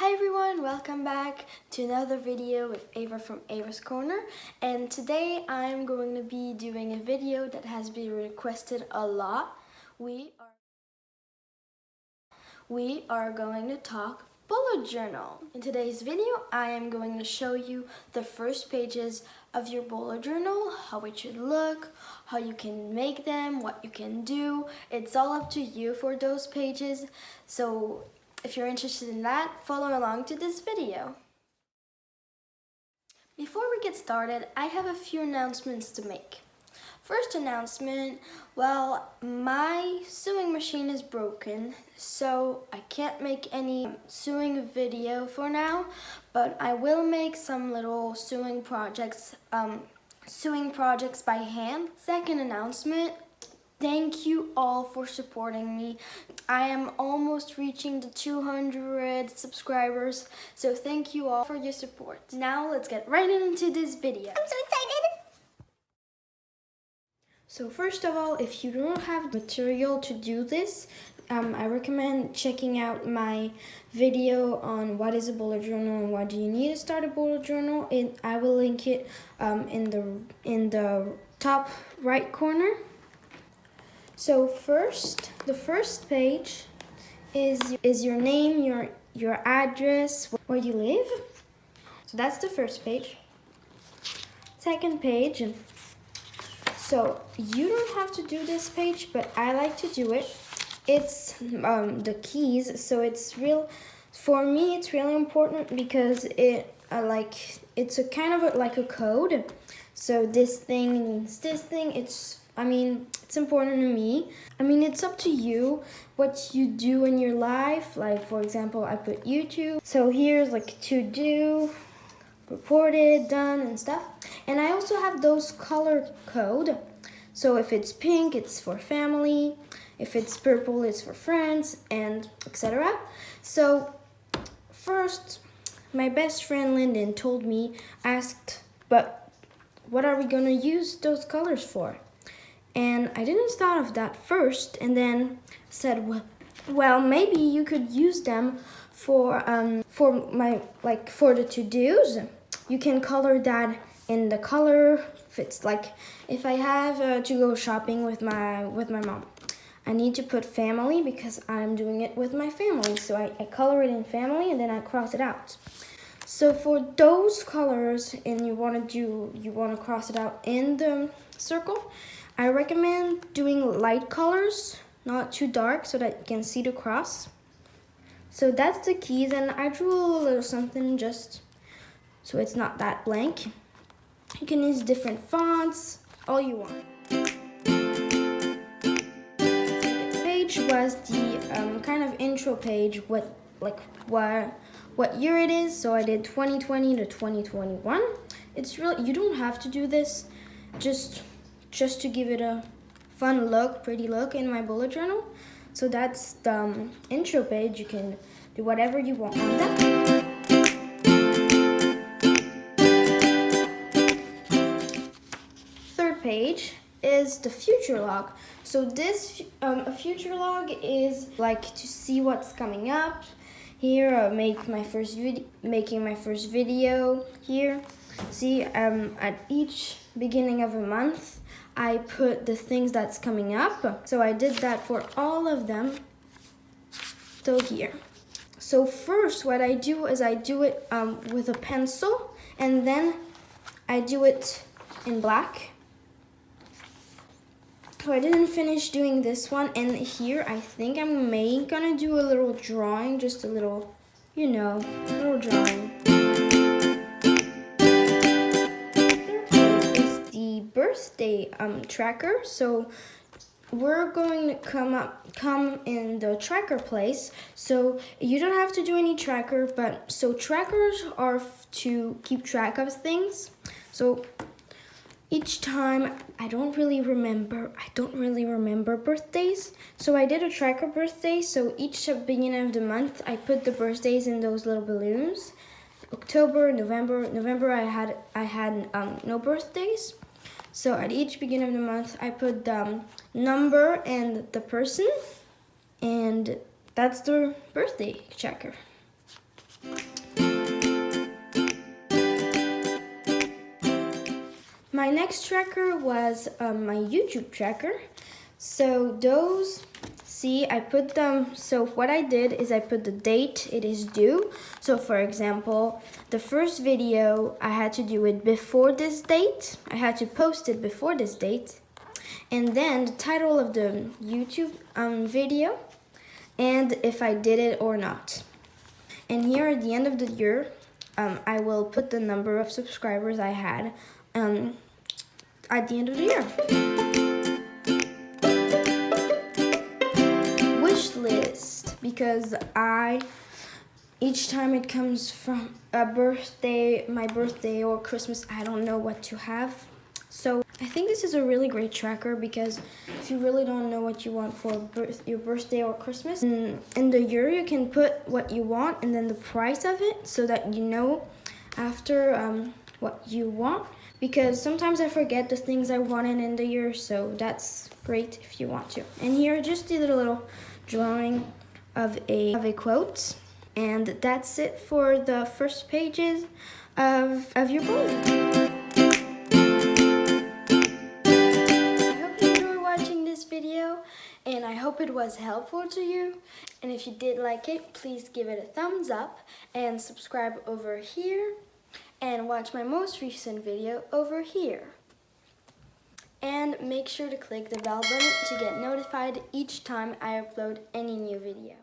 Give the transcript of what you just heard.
Hi everyone, welcome back to another video with Ava from Ava's Corner and today I'm going to be doing a video that has been requested a lot. We are, we are going to talk bullet journal. In today's video I am going to show you the first pages of your bullet journal, how it should look, how you can make them, what you can do. It's all up to you for those pages. So if you're interested in that, follow along to this video. Before we get started, I have a few announcements to make. First announcement, well, my sewing machine is broken, so I can't make any sewing video for now, but I will make some little sewing projects, um, sewing projects by hand. Second announcement, Thank you all for supporting me. I am almost reaching the 200 subscribers, so thank you all for your support. Now let's get right into this video. I'm so excited! So first of all, if you don't have material to do this, um, I recommend checking out my video on what is a bullet journal and why do you need to start a bullet journal. It, I will link it um, in the in the top right corner. So first, the first page is is your name, your your address, where you live. So that's the first page. Second page. So you don't have to do this page, but I like to do it. It's um, the keys, so it's real. For me, it's really important because it uh, like it's a kind of a, like a code. So this thing means this thing. It's I mean, it's important to me. I mean, it's up to you what you do in your life. Like, for example, I put YouTube. So here's like to do, reported, done, and stuff. And I also have those color code. So if it's pink, it's for family. If it's purple, it's for friends, and etc. So first, my best friend Lyndon told me, asked, but what are we gonna use those colors for? And I didn't thought of that first and then said, well, well maybe you could use them for, um, for my, like for the to-dos. You can color that in the color if it's Like if I have uh, to go shopping with my, with my mom, I need to put family because I'm doing it with my family. So I, I color it in family and then I cross it out. So for those colors and you want to do, you want to cross it out in the circle, I recommend doing light colors, not too dark so that you can see the cross. So that's the keys and I drew a little something just so it's not that blank. You can use different fonts, all you want. Page was the um, kind of intro page, what like what what year it is. So I did 2020 to 2021. It's really, you don't have to do this, just just to give it a fun look, pretty look in my bullet journal. So that's the um, intro page. You can do whatever you want on that. Third page is the future log. So this um, a future log is like to see what's coming up. Here, I make my first video, making my first video here. See, um, at each beginning of a month, I put the things that's coming up. So I did that for all of them till here. So first what I do is I do it um, with a pencil and then I do it in black. So I didn't finish doing this one and here I think I'm may gonna do a little drawing, just a little, you know, little drawing. Birthday um, tracker. So we're going to come up come in the tracker place. So you don't have to do any tracker but so trackers are to keep track of things. So each time I don't really remember I don't really remember birthdays. So I did a tracker birthday so each beginning of the month I put the birthdays in those little balloons. October November November I had I had um, no birthdays so at each beginning of the month, I put the um, number and the person, and that's the birthday checker. My next tracker was um, my YouTube tracker. So those see, I put them, so what I did is I put the date it is due. So for example, the first video, I had to do it before this date. I had to post it before this date. And then the title of the YouTube um, video and if I did it or not. And here at the end of the year, um, I will put the number of subscribers I had um, at the end of the year. Because I, each time it comes from a birthday, my birthday or Christmas, I don't know what to have. So I think this is a really great tracker because if you really don't know what you want for birth, your birthday or Christmas, in, in the year you can put what you want and then the price of it so that you know after um, what you want because sometimes I forget the things I wanted in the year so that's great if you want to. And here just did a little drawing of a, of a quote and that's it for the first pages of, of your book. I hope you enjoy watching this video and I hope it was helpful to you and if you did like it please give it a thumbs up and subscribe over here and watch my most recent video over here and make sure to click the bell button to get notified each time I upload any new video.